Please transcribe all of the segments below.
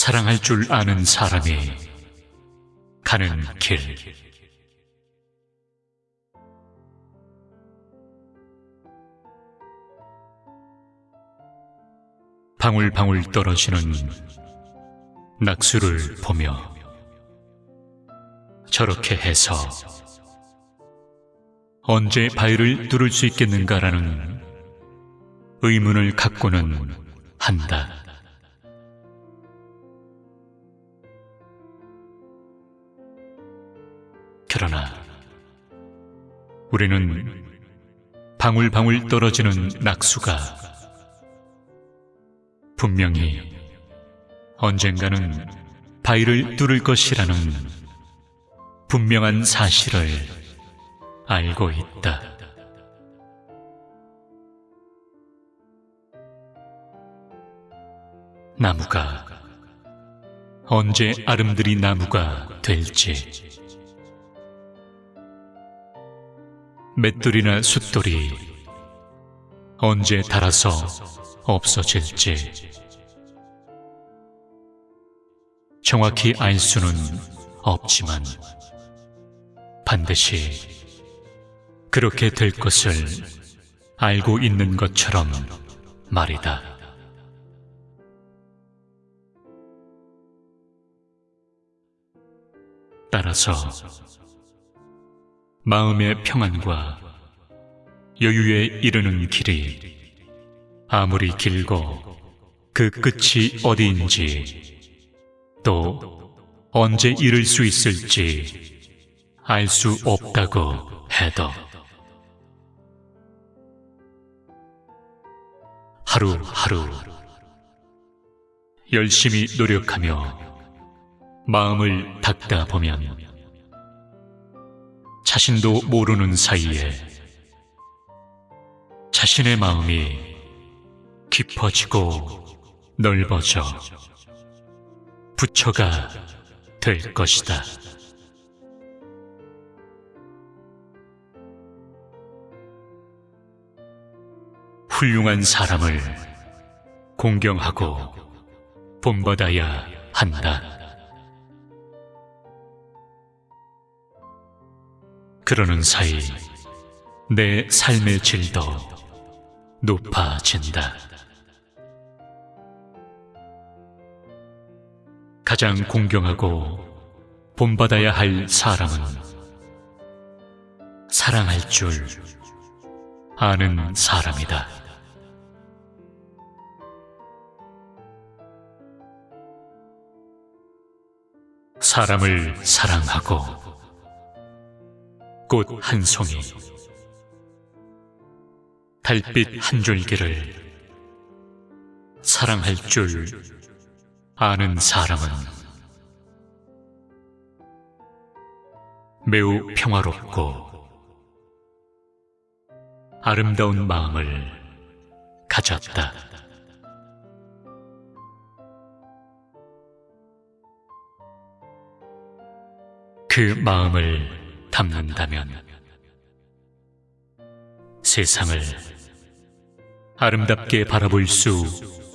사랑할 줄 아는 사람이 가는 길. 방울방울 떨어지는 낙수를 보며 저렇게 해서 언제 바위를 뚫을 수 있겠는가라는 의문을 갖고는 한다. 그러나 우리는 방울방울 떨어지는 낙수가 분명히 언젠가는 바위를 뚫을 것이라는 분명한 사실을 알고 있다. 나무가 언제 아름드리 나무가 될지 맷돌이나 숫돌이 언제 닳아서 없어질지 정확히 알 수는 없지만 반드시 그렇게 될 것을 알고 있는 것처럼 말이다. 따라서 마음의 평안과 여유에 이르는 길이 아무리 길고 그 끝이 어디인지 또 언제 이룰 수 있을지 알 수 없다고 해도. 하루하루 열심히 노력하며 마음을 닦다 보면 자신도 모르는 사이에 자신의 마음이 깊어지고 넓어져 부처가 될 것이다. 훌륭한 사람을 공경하고 본받아야 한다. 그러는 사이 내 삶의 질도 높아진다. 가장 공경하고 본받아야 할 사람은 사랑할 줄 아는 사람이다. 사람을 사랑하고 꽃 한 송이, 달빛 한 줄기를 사랑할 줄 아는 사람은 매우 평화롭고 아름다운 마음을 가졌다. 그 마음을 담는다면 세상을 아름답게 바라볼 수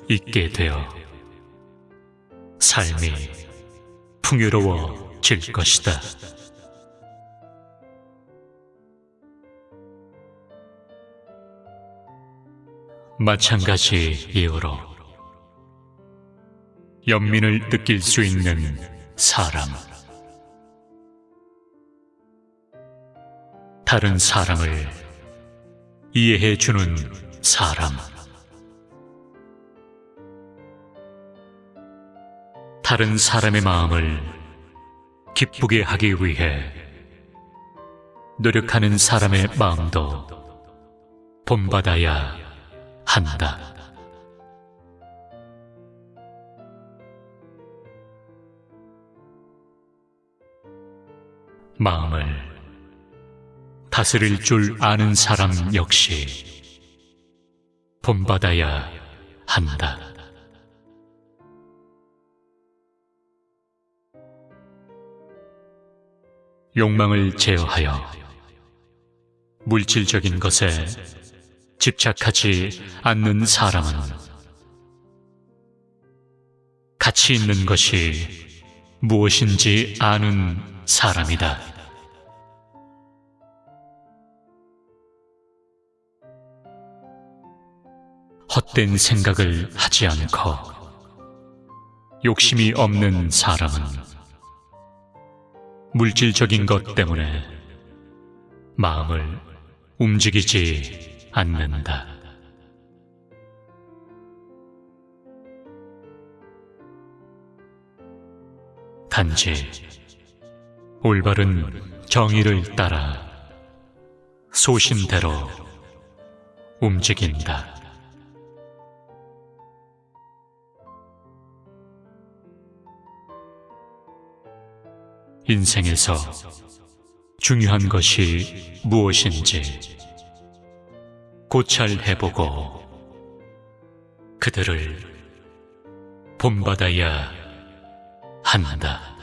있게 되어 삶이 풍요로워질 것이다. 마찬가지 이유로 연민을 느낄 수 있는 사람 다른 사람을 이해해 주는 사람 다른 사람의 마음을 기쁘게 하기 위해 노력하는 사람의 마음도 본받아야 한다. 마음을 다스릴 줄 아는 사람 역시 본받아야 한다. 욕망을 제어하여 물질적인 것에 집착하지 않는 사람은 가치 있는 것이 무엇인지 아는 사람이다. 헛된 생각을 하지 않고 욕심이 없는 사람은 물질적인 것 때문에 마음을 움직이지 않는다. 단지 올바른 정의를 따라 소신대로 움직인다. 인생에서 중요한 것이 무엇인지 고찰해보고 그들을 본받아야 한다.